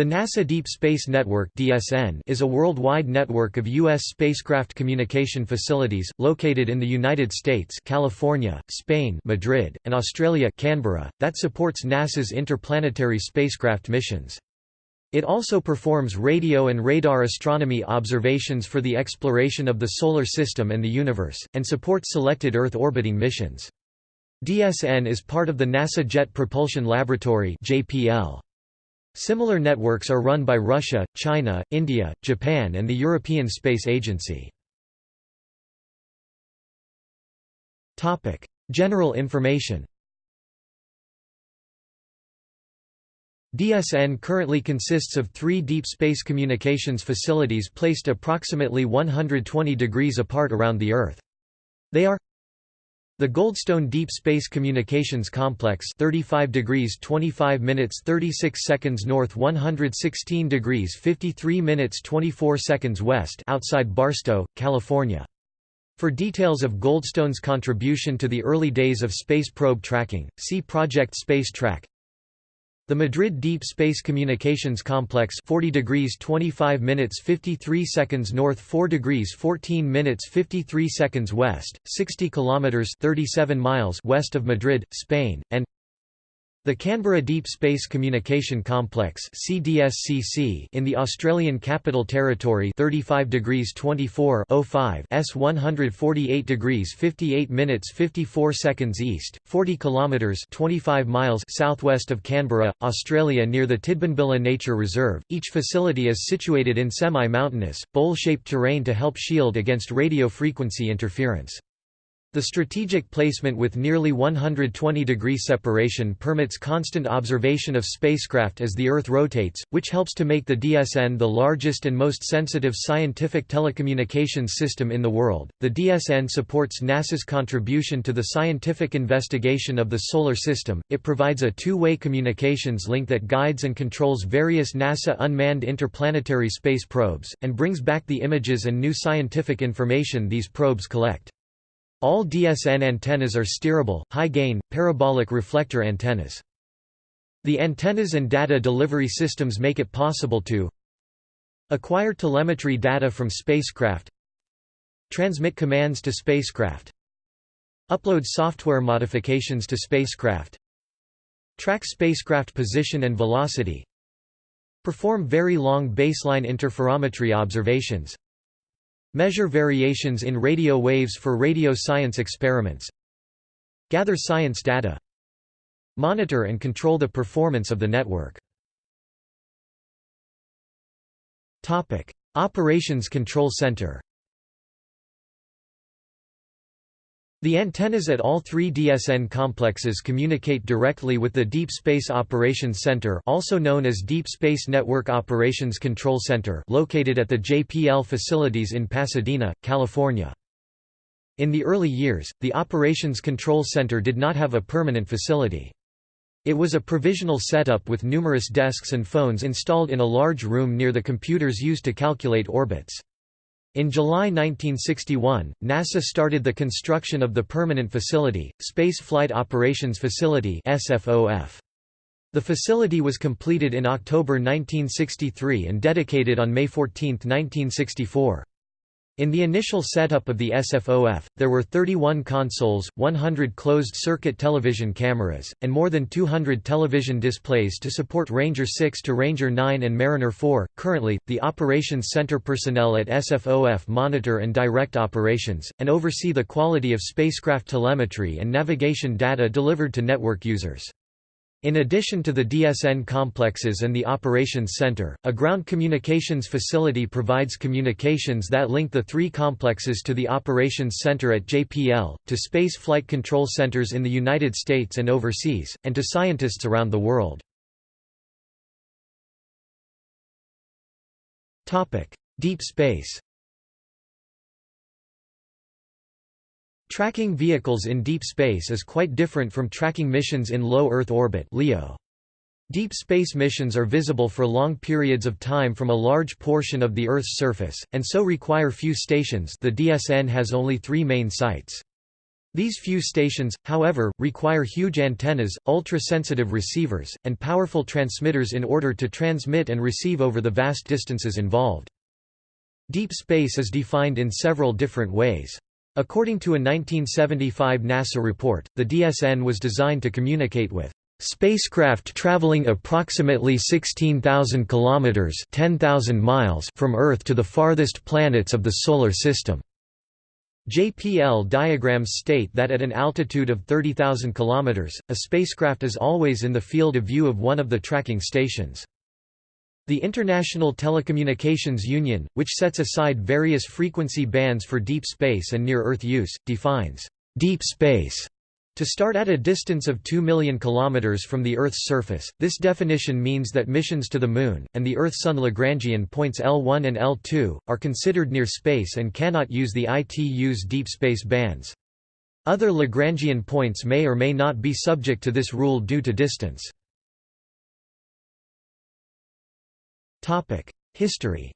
The NASA Deep Space Network (DSN) is a worldwide network of U.S. spacecraft communication facilities, located in the United States California, Spain Madrid, and Australia Canberra, that supports NASA's interplanetary spacecraft missions. It also performs radio and radar astronomy observations for the exploration of the Solar System and the universe, and supports selected Earth orbiting missions. DSN is part of the NASA Jet Propulsion Laboratory JPL. Similar networks are run by Russia, China, India, Japan and the European Space Agency. General information DSN currently consists of three deep space communications facilities placed approximately 120 degrees apart around the Earth. They are the Goldstone Deep Space Communications Complex 35 degrees 25 minutes 36 seconds north 116 degrees 53 minutes 24 seconds west outside Barstow, California. For details of Goldstone's contribution to the early days of space probe tracking, see Project Space Track the Madrid Deep Space Communications Complex 40 degrees 25 minutes 53 seconds north 4 degrees 14 minutes 53 seconds west, 60 kilometers 37 miles west of Madrid, Spain, and the Canberra Deep Space Communication Complex (CDSCC) in the Australian Capital Territory, 35 degrees 24 05 s 148 degrees 58 minutes 54 seconds east, 40 kilometres 25 miles southwest of Canberra, Australia, near the Tidbinbilla Nature Reserve. Each facility is situated in semi-mountainous, bowl-shaped terrain to help shield against radio frequency interference. The strategic placement with nearly 120 degree separation permits constant observation of spacecraft as the Earth rotates, which helps to make the DSN the largest and most sensitive scientific telecommunications system in the world. The DSN supports NASA's contribution to the scientific investigation of the Solar System. It provides a two way communications link that guides and controls various NASA unmanned interplanetary space probes, and brings back the images and new scientific information these probes collect. All DSN antennas are steerable, high-gain, parabolic reflector antennas. The antennas and data delivery systems make it possible to acquire telemetry data from spacecraft transmit commands to spacecraft upload software modifications to spacecraft track spacecraft position and velocity perform very long baseline interferometry observations Measure variations in radio waves for radio science experiments Gather science data Monitor and control the performance of the network. Operations Control Center The antennas at all three DSN complexes communicate directly with the Deep Space Operations Center also known as Deep Space Network Operations Control Center located at the JPL facilities in Pasadena, California. In the early years, the Operations Control Center did not have a permanent facility. It was a provisional setup with numerous desks and phones installed in a large room near the computers used to calculate orbits. In July 1961, NASA started the construction of the permanent facility, Space Flight Operations Facility The facility was completed in October 1963 and dedicated on May 14, 1964. In the initial setup of the SFOF, there were 31 consoles, 100 closed-circuit television cameras, and more than 200 television displays to support Ranger 6 to Ranger 9 and Mariner 4. Currently, the Operations Center personnel at SFOF monitor and direct operations, and oversee the quality of spacecraft telemetry and navigation data delivered to network users. In addition to the DSN complexes and the Operations Center, a ground communications facility provides communications that link the three complexes to the Operations Center at JPL, to space flight control centers in the United States and overseas, and to scientists around the world. Deep space Tracking vehicles in deep space is quite different from tracking missions in low Earth orbit LEO. Deep space missions are visible for long periods of time from a large portion of the Earth's surface, and so require few stations the DSN has only three main sites. These few stations, however, require huge antennas, ultra-sensitive receivers, and powerful transmitters in order to transmit and receive over the vast distances involved. Deep space is defined in several different ways. According to a 1975 NASA report, the DSN was designed to communicate with spacecraft traveling approximately 16,000 kilometers (10,000 miles) from Earth to the farthest planets of the solar system. JPL diagrams state that at an altitude of 30,000 km, a spacecraft is always in the field of view of one of the tracking stations. The International Telecommunications Union, which sets aside various frequency bands for deep space and near-Earth use, defines deep space to start at a distance of 2 million kilometers from the Earth's surface. This definition means that missions to the Moon, and the Earth-Sun Lagrangian points L1 and L2, are considered near space and cannot use the ITU's deep space bands. Other Lagrangian points may or may not be subject to this rule due to distance. History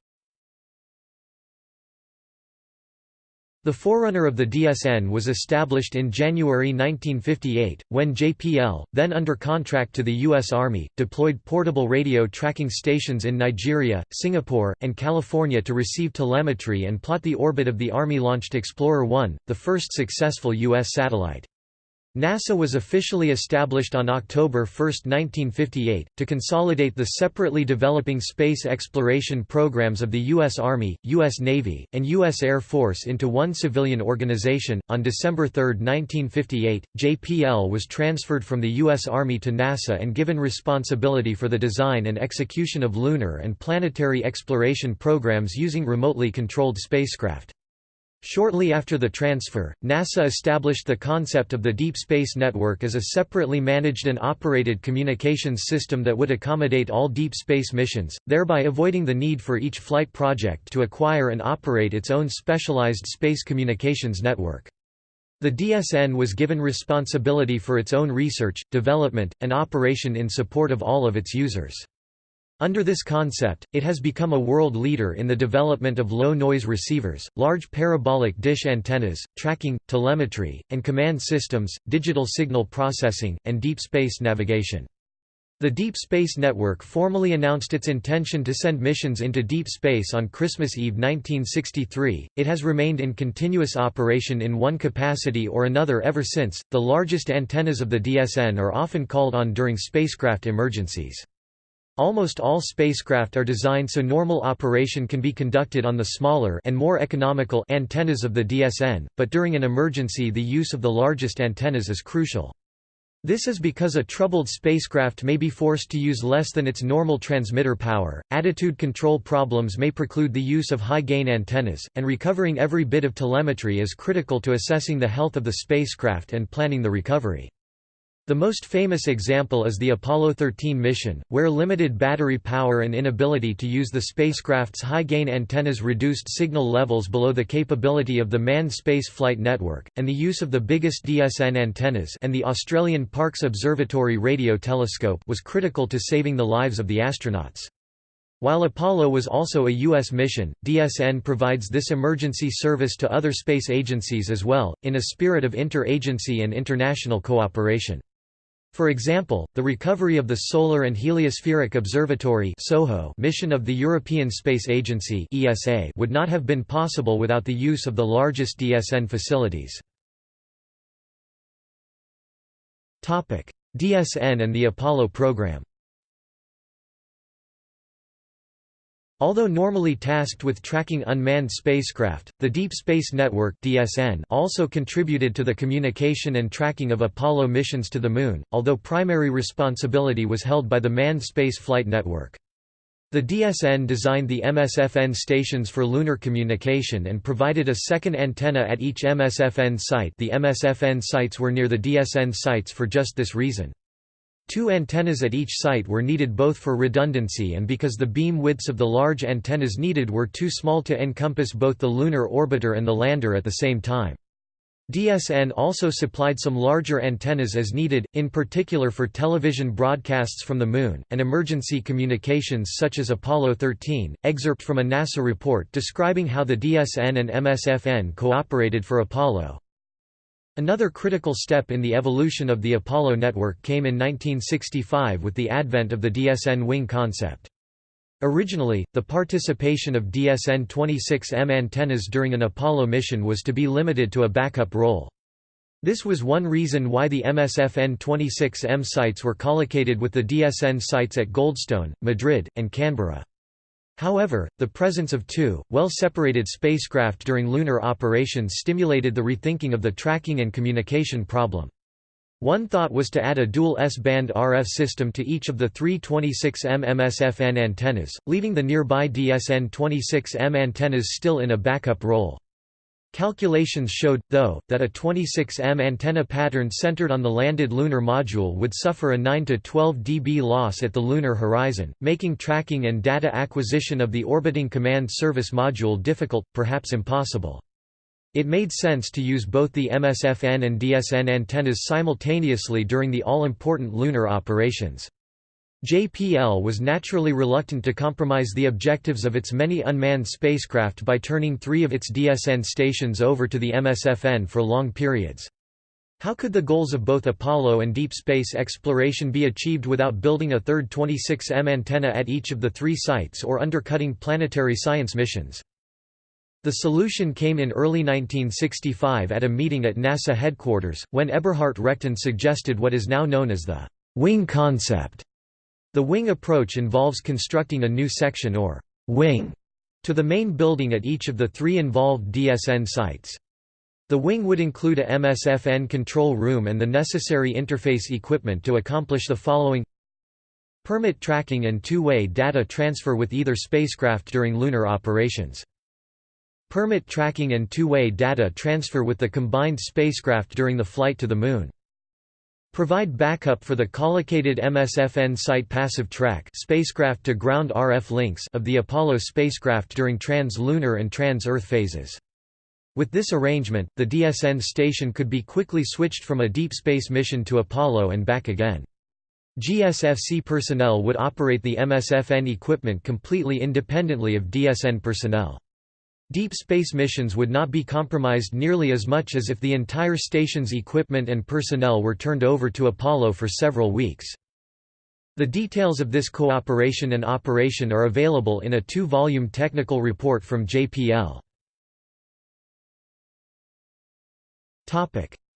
The forerunner of the DSN was established in January 1958, when JPL, then under contract to the U.S. Army, deployed portable radio tracking stations in Nigeria, Singapore, and California to receive telemetry and plot the orbit of the Army-launched Explorer 1, the first successful U.S. satellite. NASA was officially established on October 1, 1958, to consolidate the separately developing space exploration programs of the U.S. Army, U.S. Navy, and U.S. Air Force into one civilian organization. On December 3, 1958, JPL was transferred from the U.S. Army to NASA and given responsibility for the design and execution of lunar and planetary exploration programs using remotely controlled spacecraft. Shortly after the transfer, NASA established the concept of the Deep Space Network as a separately managed and operated communications system that would accommodate all deep space missions, thereby avoiding the need for each flight project to acquire and operate its own specialized space communications network. The DSN was given responsibility for its own research, development, and operation in support of all of its users. Under this concept, it has become a world leader in the development of low-noise receivers, large parabolic dish antennas, tracking, telemetry, and command systems, digital signal processing, and deep space navigation. The Deep Space Network formally announced its intention to send missions into deep space on Christmas Eve 1963. It has remained in continuous operation in one capacity or another ever since. The largest antennas of the DSN are often called on during spacecraft emergencies. Almost all spacecraft are designed so normal operation can be conducted on the smaller and more economical antennas of the DSN, but during an emergency the use of the largest antennas is crucial. This is because a troubled spacecraft may be forced to use less than its normal transmitter power, attitude control problems may preclude the use of high-gain antennas, and recovering every bit of telemetry is critical to assessing the health of the spacecraft and planning the recovery. The most famous example is the Apollo 13 mission, where limited battery power and inability to use the spacecraft's high-gain antennas reduced signal levels below the capability of the manned space flight network, and the use of the biggest DSN antennas and the Australian Parkes Observatory radio telescope was critical to saving the lives of the astronauts. While Apollo was also a U.S. mission, DSN provides this emergency service to other space agencies as well, in a spirit of inter-agency and international cooperation. For example, the recovery of the Solar and Heliospheric Observatory mission of the European Space Agency would not have been possible without the use of the largest DSN facilities. DSN and the Apollo program Although normally tasked with tracking unmanned spacecraft, the Deep Space Network (DSN) also contributed to the communication and tracking of Apollo missions to the Moon, although primary responsibility was held by the Manned Space Flight Network. The DSN designed the MSFN stations for lunar communication and provided a second antenna at each MSFN site the MSFN sites were near the DSN sites for just this reason. Two antennas at each site were needed both for redundancy and because the beam widths of the large antennas needed were too small to encompass both the lunar orbiter and the lander at the same time. DSN also supplied some larger antennas as needed, in particular for television broadcasts from the Moon, and emergency communications such as Apollo 13. Excerpt from a NASA report describing how the DSN and MSFN cooperated for Apollo Another critical step in the evolution of the Apollo network came in 1965 with the advent of the DSN wing concept. Originally, the participation of DSN-26M antennas during an Apollo mission was to be limited to a backup role. This was one reason why the MSFN-26M sites were collocated with the DSN sites at Goldstone, Madrid, and Canberra. However, the presence of two, well-separated spacecraft during lunar operations stimulated the rethinking of the tracking and communication problem. One thought was to add a dual S-band RF system to each of the three 26M MSFN antennas, leaving the nearby DSN 26M antennas still in a backup role. Calculations showed, though, that a 26M antenna pattern centered on the landed lunar module would suffer a 9 to 12 dB loss at the lunar horizon, making tracking and data acquisition of the orbiting command service module difficult, perhaps impossible. It made sense to use both the MSFN and DSN antennas simultaneously during the all-important lunar operations. JPL was naturally reluctant to compromise the objectives of its many unmanned spacecraft by turning three of its DSN stations over to the MSFN for long periods. How could the goals of both Apollo and deep space exploration be achieved without building a third 26M antenna at each of the three sites or undercutting planetary science missions? The solution came in early 1965 at a meeting at NASA headquarters, when Eberhardt Rechtin suggested what is now known as the wing concept. The wing approach involves constructing a new section or wing to the main building at each of the three involved DSN sites. The wing would include a MSFN control room and the necessary interface equipment to accomplish the following Permit tracking and two-way data transfer with either spacecraft during lunar operations. Permit tracking and two-way data transfer with the combined spacecraft during the flight to the Moon. Provide backup for the collocated MSFN site passive track spacecraft to ground RF links of the Apollo spacecraft during trans-lunar and trans-Earth phases. With this arrangement, the DSN station could be quickly switched from a deep space mission to Apollo and back again. GSFC personnel would operate the MSFN equipment completely independently of DSN personnel. Deep space missions would not be compromised nearly as much as if the entire station's equipment and personnel were turned over to Apollo for several weeks. The details of this cooperation and operation are available in a two-volume technical report from JPL.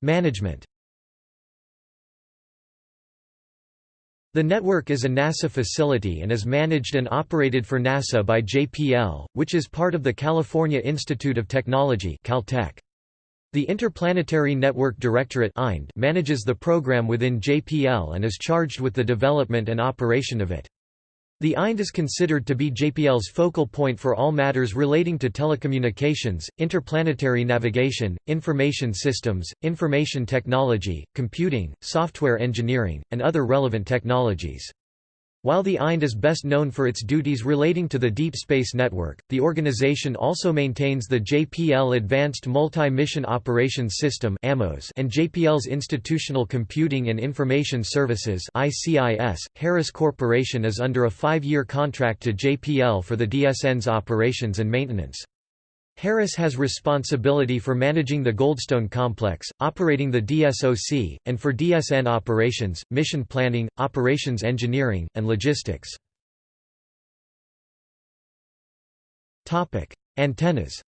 Management The network is a NASA facility and is managed and operated for NASA by JPL, which is part of the California Institute of Technology Caltech. The Interplanetary Network Directorate manages the program within JPL and is charged with the development and operation of it. The IND is considered to be JPL's focal point for all matters relating to telecommunications, interplanetary navigation, information systems, information technology, computing, software engineering, and other relevant technologies. While the IND is best known for its duties relating to the Deep Space Network, the organization also maintains the JPL Advanced Multi-Mission Operations System and JPL's Institutional Computing and Information Services Harris Corporation is under a five-year contract to JPL for the DSN's operations and maintenance. Harris has responsibility for managing the Goldstone complex, operating the DSOC, and for DSN operations, mission planning, operations engineering, and logistics. Antennas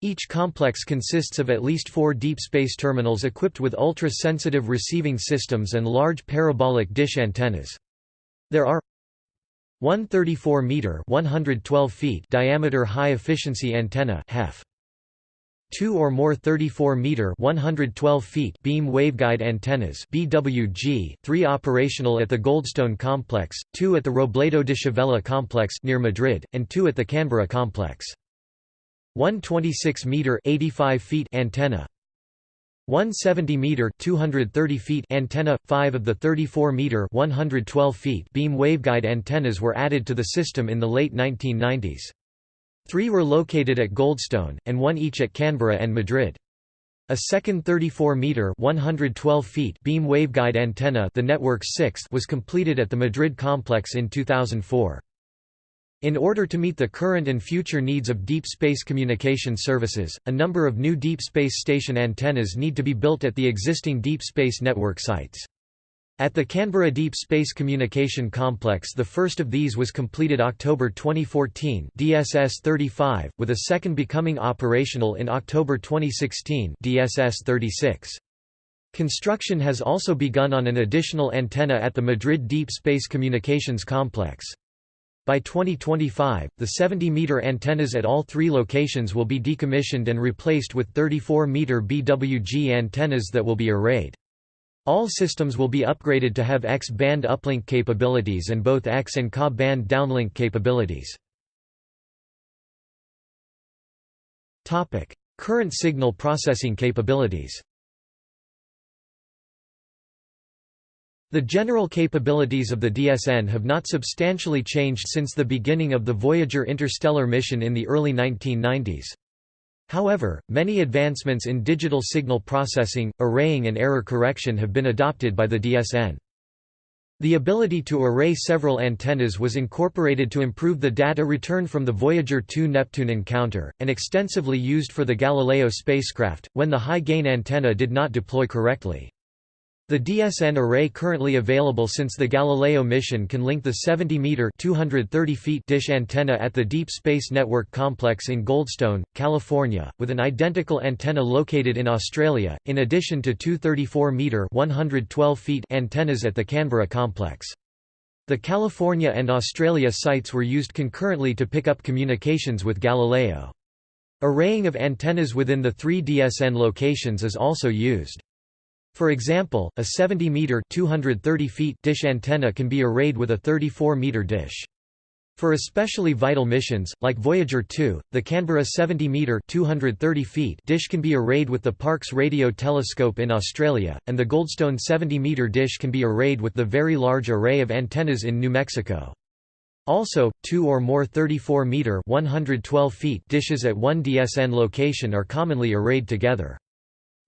Each complex consists of at least four deep space terminals equipped with ultra-sensitive receiving systems and large parabolic dish antennas. There are 134 meter 112 feet diameter high efficiency antenna HEF two or more 34 meter 112 feet beam waveguide antennas BWG, three operational at the Goldstone complex, two at the Robledo de Chavela complex near Madrid, and two at the Canberra complex. 126 meter 85 feet antenna 170 meter 230 feet antenna 5 of the 34 meter 112 feet beam waveguide antennas were added to the system in the late 1990s 3 were located at Goldstone and one each at Canberra and Madrid. A second 34 meter 112 feet beam waveguide antenna the network's sixth was completed at the Madrid complex in 2004 In order to meet the current and future needs of deep space communication services, a number of new deep space station antennas need to be built at the existing deep space network sites. At the Canberra Deep Space Communication Complex the first of these was completed October 2014 DSS-35, with a second becoming operational in October 2016 DSS-36. Construction has also begun on an additional antenna at the Madrid Deep Space Communications Complex. By 2025, the 70-meter antennas at all three locations will be decommissioned and replaced with 34-meter BWG antennas that will be arrayed. All systems will be upgraded to have X-band uplink capabilities and both X and Ka band downlink capabilities. Current signal processing capabilities The general capabilities of the DSN have not substantially changed since the beginning of the Voyager interstellar mission in the early 1990s. However, many advancements in digital signal processing, arraying and error correction have been adopted by the DSN. The ability to array several antennas was incorporated to improve the data return from the Voyager 2 Neptune encounter, and extensively used for the Galileo spacecraft, when the high-gain antenna did not deploy correctly. The DSN array currently available since the Galileo mission can link the 70-meter dish antenna at the Deep Space Network Complex in Goldstone, California, with an identical antenna located in Australia, in addition to two 34-meter antennas at the Canberra complex. The California and Australia sites were used concurrently to pick up communications with Galileo. Arraying of antennas within the three DSN locations is also used. For example, a 70-meter (230 feet) dish antenna can be arrayed with a 34-meter dish. For especially vital missions, like Voyager 2, the Canberra 70-meter (230 feet) dish can be arrayed with the Parkes Radio Telescope in Australia, and the Goldstone 70-meter dish can be arrayed with the Very Large Array of Antennas in New Mexico. Also, two or more 34-meter (112 feet) dishes at one DSN location are commonly arrayed together.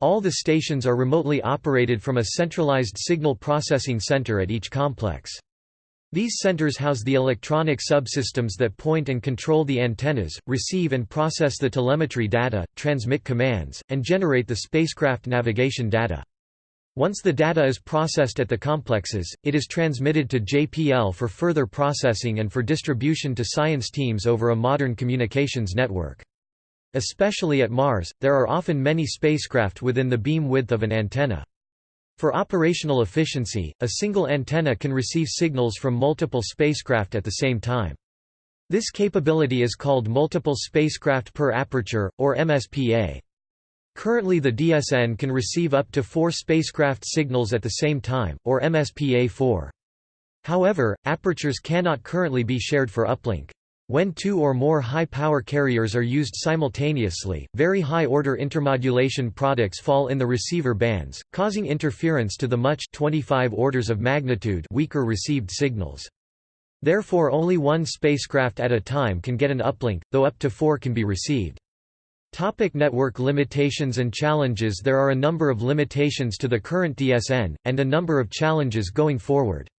All the stations are remotely operated from a centralized signal processing center at each complex. These centers house the electronic subsystems that point and control the antennas, receive and process the telemetry data, transmit commands, and generate the spacecraft navigation data. Once the data is processed at the complexes, it is transmitted to JPL for further processing and for distribution to science teams over a modern communications network. Especially at Mars, there are often many spacecraft within the beam width of an antenna. For operational efficiency, a single antenna can receive signals from multiple spacecraft at the same time. This capability is called Multiple Spacecraft Per Aperture, or MSPA. Currently the DSN can receive up to four spacecraft signals at the same time, or MSPA-4. However, apertures cannot currently be shared for uplink. When two or more high-power carriers are used simultaneously, very high-order intermodulation products fall in the receiver bands, causing interference to the much 25 orders of magnitude weaker received signals. Therefore only one spacecraft at a time can get an uplink, though up to four can be received. Topic network limitations and challenges There are a number of limitations to the current DSN, and a number of challenges going forward.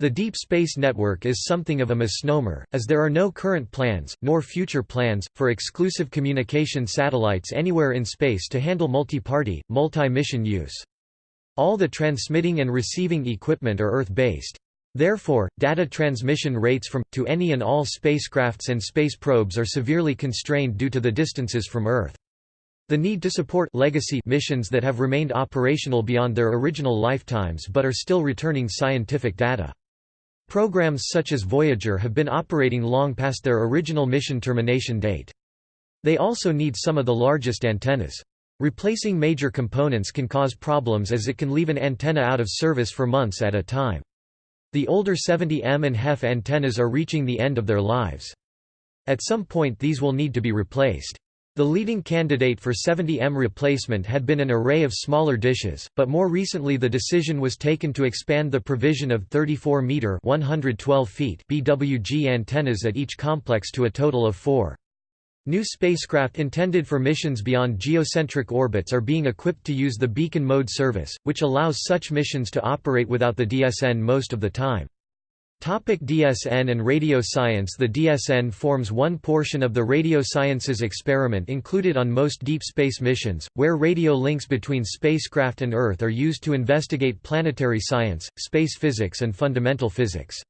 The Deep Space Network is something of a misnomer, as there are no current plans, nor future plans, for exclusive communication satellites anywhere in space to handle multi-party, multi-mission use. All the transmitting and receiving equipment are Earth-based. Therefore, data transmission rates from, to any and all spacecrafts and space probes are severely constrained due to the distances from Earth. The need to support legacy missions that have remained operational beyond their original lifetimes but are still returning scientific data. Programs such as Voyager have been operating long past their original mission termination date. They also need some of the largest antennas. Replacing major components can cause problems as it can leave an antenna out of service for months at a time. The older 70M and HEF antennas are reaching the end of their lives. At some point these will need to be replaced. The leading candidate for 70M replacement had been an array of smaller dishes, but more recently the decision was taken to expand the provision of 34-meter BWG antennas at each complex to a total of four. New spacecraft intended for missions beyond geocentric orbits are being equipped to use the beacon mode service, which allows such missions to operate without the DSN most of the time. Topic DSN and radio science The DSN forms one portion of the radio sciences experiment included on most deep space missions, where radio links between spacecraft and Earth are used to investigate planetary science, space physics and fundamental physics.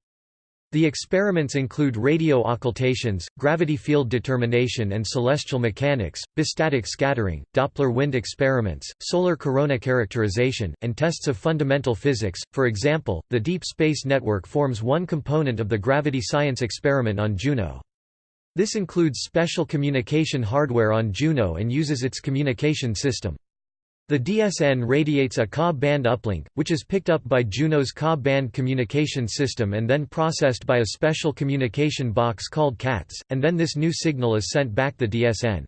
The experiments include radio occultations, gravity field determination and celestial mechanics, bistatic scattering, Doppler wind experiments, solar corona characterization, and tests of fundamental physics. For example, the Deep Space Network forms one component of the gravity science experiment on Juno. This includes special communication hardware on Juno and uses its communication system. The DSN radiates a Ka band uplink, which is picked up by Juno's Ka band communication system and then processed by a special communication box called KaTS, and then this new signal is sent back the DSN.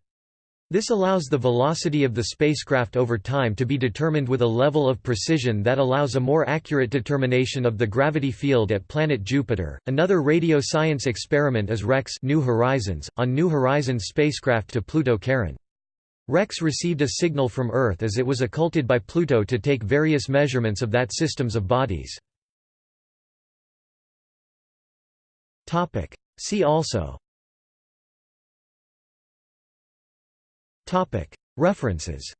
This allows the velocity of the spacecraft over time to be determined with a level of precision that allows a more accurate determination of the gravity field at planet Jupiter. Another radio science experiment is REX New Horizons, on New Horizons spacecraft to Pluto Charon. Rex received a signal from Earth as it was occulted by Pluto to take various measurements of that systems of bodies. See also. References.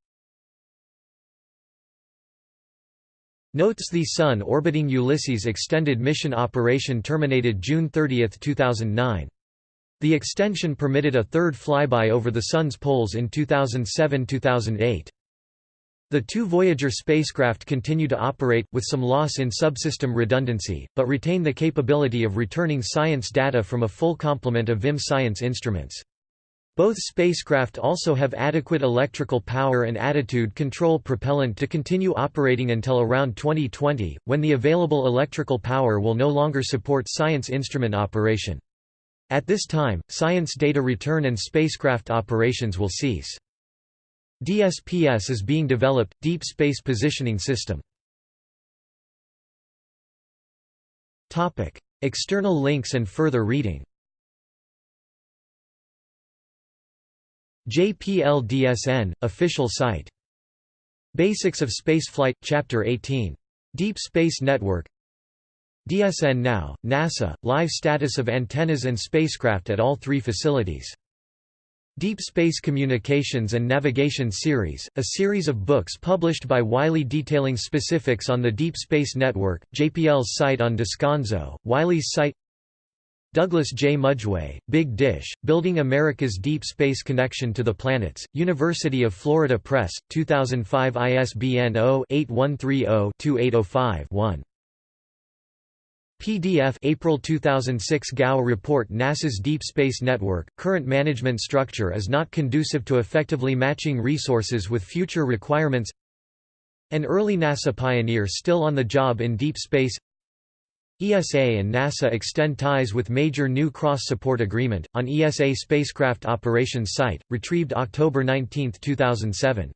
Notes. The Sun orbiting Ulysses extended mission operation terminated June 30, 2009 the extension permitted a third flyby over the Sun's poles in 2007–2008. The two Voyager spacecraft continue to operate, with some loss in subsystem redundancy, but retain the capability of returning science data from a full complement of VIM science instruments. Both spacecraft also have adequate electrical power and attitude control propellant to continue operating until around 2020, when the available electrical power will no longer support science instrument operation. At this time, science data return and spacecraft operations will cease. DSPS is being developed, Deep Space Positioning System. External links and further reading JPL-DSN, official site. Basics of Spaceflight, Chapter 18. Deep Space Network DSN Now, NASA, live status of antennas and spacecraft at all three facilities. Deep Space Communications and Navigation Series, a series of books published by Wiley detailing specifics on the Deep Space Network, JPL's site on Descanso, Wiley's site Douglas J. Mudgeway, Big Dish, Building America's Deep Space Connection to the Planets, University of Florida Press, 2005 ISBN 0-8130-2805-1. PDF April 2006 GAO report NASA's Deep Space Network, current management structure is not conducive to effectively matching resources with future requirements. An early NASA pioneer still on the job in deep space. ESA and NASA extend ties with major new cross-support agreement, on ESA spacecraft operations site, retrieved October 19, 2007